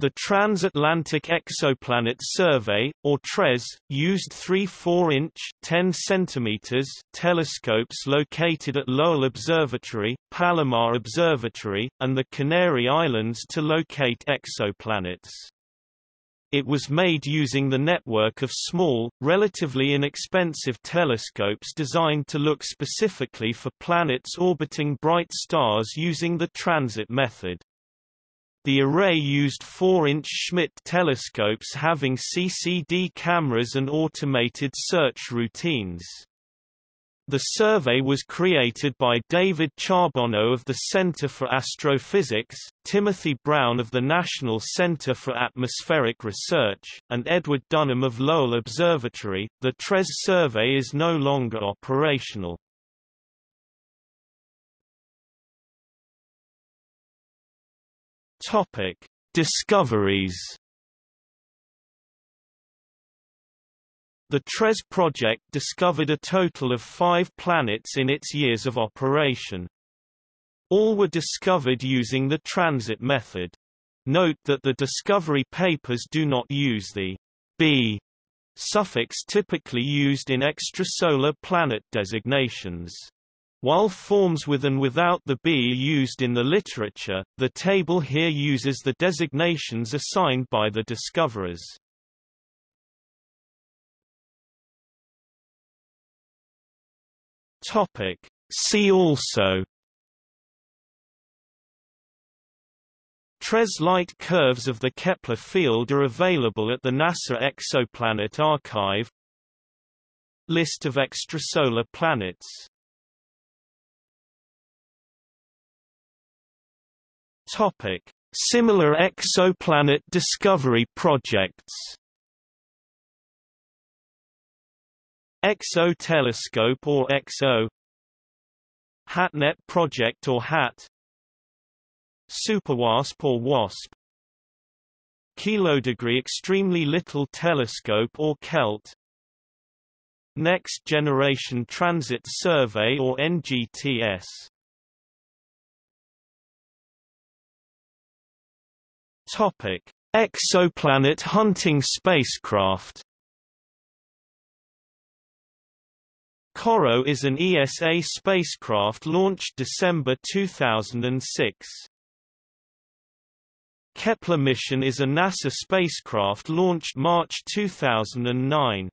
The Transatlantic Exoplanet Survey, or TRES, used three 4-inch (10 cm) telescopes located at Lowell Observatory, Palomar Observatory, and the Canary Islands to locate exoplanets. It was made using the network of small, relatively inexpensive telescopes designed to look specifically for planets orbiting bright stars using the transit method. The array used 4-inch Schmidt telescopes having CCD cameras and automated search routines. The survey was created by David Charbonneau of the Center for Astrophysics, Timothy Brown of the National Center for Atmospheric Research, and Edward Dunham of Lowell Observatory. The TRES survey is no longer operational. Topic: Discoveries. The TRES project discovered a total of five planets in its years of operation. All were discovered using the transit method. Note that the discovery papers do not use the B suffix typically used in extrasolar planet designations. While forms with and without the B used in the literature, the table here uses the designations assigned by the discoverers. Topic. See also TRES light curves of the Kepler field are available at the NASA Exoplanet Archive List of extrasolar planets Topic: Similar exoplanet discovery projects. XO telescope or XO HATNET project or HAT SuperWASP or WASP Kilodegree Extremely Little Telescope or KELT Next Generation Transit Survey or NGTS Topic: Exoplanet hunting spacecraft. COROT is an ESA spacecraft launched December 2006. Kepler mission is a NASA spacecraft launched March 2009.